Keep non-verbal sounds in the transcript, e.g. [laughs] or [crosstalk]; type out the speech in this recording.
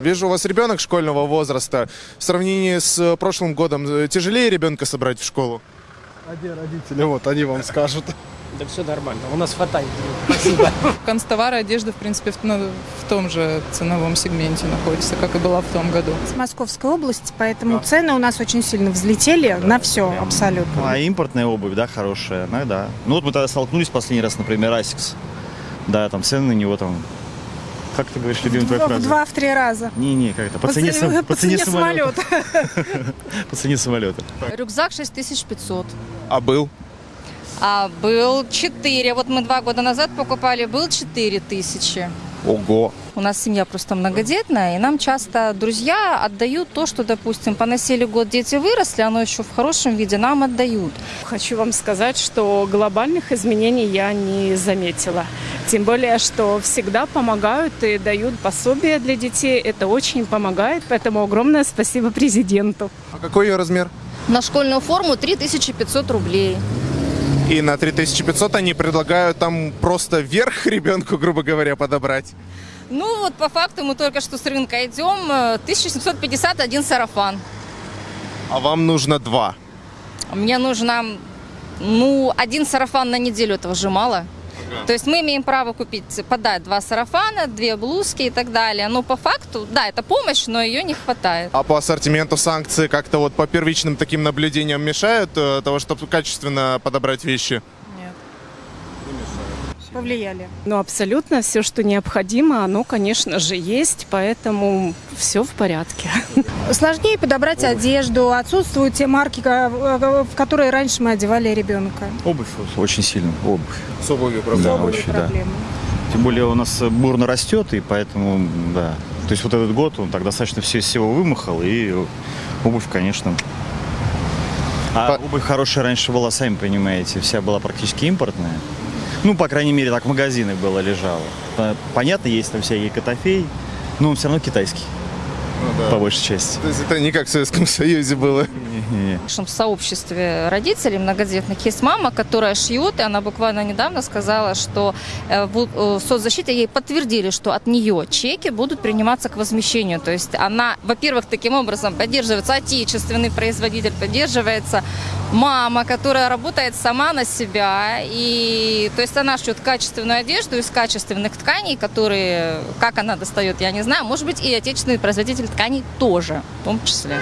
Вижу, у вас ребенок школьного возраста. В сравнении с э, прошлым годом э, тяжелее ребенка собрать в школу? А где родители? Вот, они вам скажут. Да все нормально, у нас хватает. Спасибо. [laughs] Канцтовары одежда, в принципе, в, ну, в том же ценовом сегменте находится, как и была в том году. с Московской области, поэтому цены у нас очень сильно взлетели на все абсолютно. А импортная обувь, да, хорошая, ну да. Ну вот мы тогда столкнулись последний раз, например, Asics. Да, там цены на него там, как ты говоришь, любимая твоя В фраза? два-в три раза. Не-не, как это, по, цене, ц- сам- [laughs] [laughs] по цене самолета. По цене самолета. Рюкзак 6500. А был? А был 4. Вот мы два года назад покупали, был 4 тысячи. Ого. У нас семья просто многодетная, и нам часто друзья отдают то, что, допустим, поносили год, дети выросли, оно еще в хорошем виде, нам отдают. Хочу вам сказать, что глобальных изменений я не заметила. Тем более, что всегда помогают и дают пособия для детей. Это очень помогает, поэтому огромное спасибо президенту. А какой ее размер? На школьную форму 3500 рублей. И на 3500 они предлагают там просто верх [laughs] ребенку, грубо говоря, подобрать. Ну вот по факту мы только что с рынка идем, э, 1751 сарафан. А вам нужно два. Мне нужно, ну, один сарафан на неделю, этого же мало. То есть мы имеем право купить, подать два сарафана, две блузки и так далее. Но по факту, да, это помощь, но ее не хватает. А по ассортименту санкции как-то вот по первичным таким наблюдениям мешают э, того, чтобы качественно подобрать вещи? Повлияли. Но абсолютно все, что необходимо, оно, конечно же, есть, поэтому все в порядке. Сложнее подобрать одежду, отсутствуют те марки, в которые раньше мы одевали ребенка. Обувь очень сильно, обувь. С обувью Да, Обувь очень, да. Тем более у нас бурно растет, и поэтому, да. То есть вот этот год он так достаточно все из всего вымахал, и обувь, конечно. А По- обувь хорошая раньше была, сами понимаете, вся была практически импортная. Ну, по крайней мере, так в магазинах было лежало. По- Понятно, есть там всякий котофей, но он все равно китайский, по большей части. То есть это не как в Советском Союзе было. В нашем сообществе родителей многодетных есть мама, которая шьет, и она буквально недавно сказала, что э, в э, в соцзащите ей подтвердили, что от нее чеки будут приниматься к возмещению. То есть она, во-первых, таким образом поддерживается отечественный производитель, поддерживается мама, которая работает сама на себя. И то есть она шьет качественную одежду из качественных тканей, которые, как она достает, я не знаю. Может быть, и отечественный производитель тканей тоже, в том числе.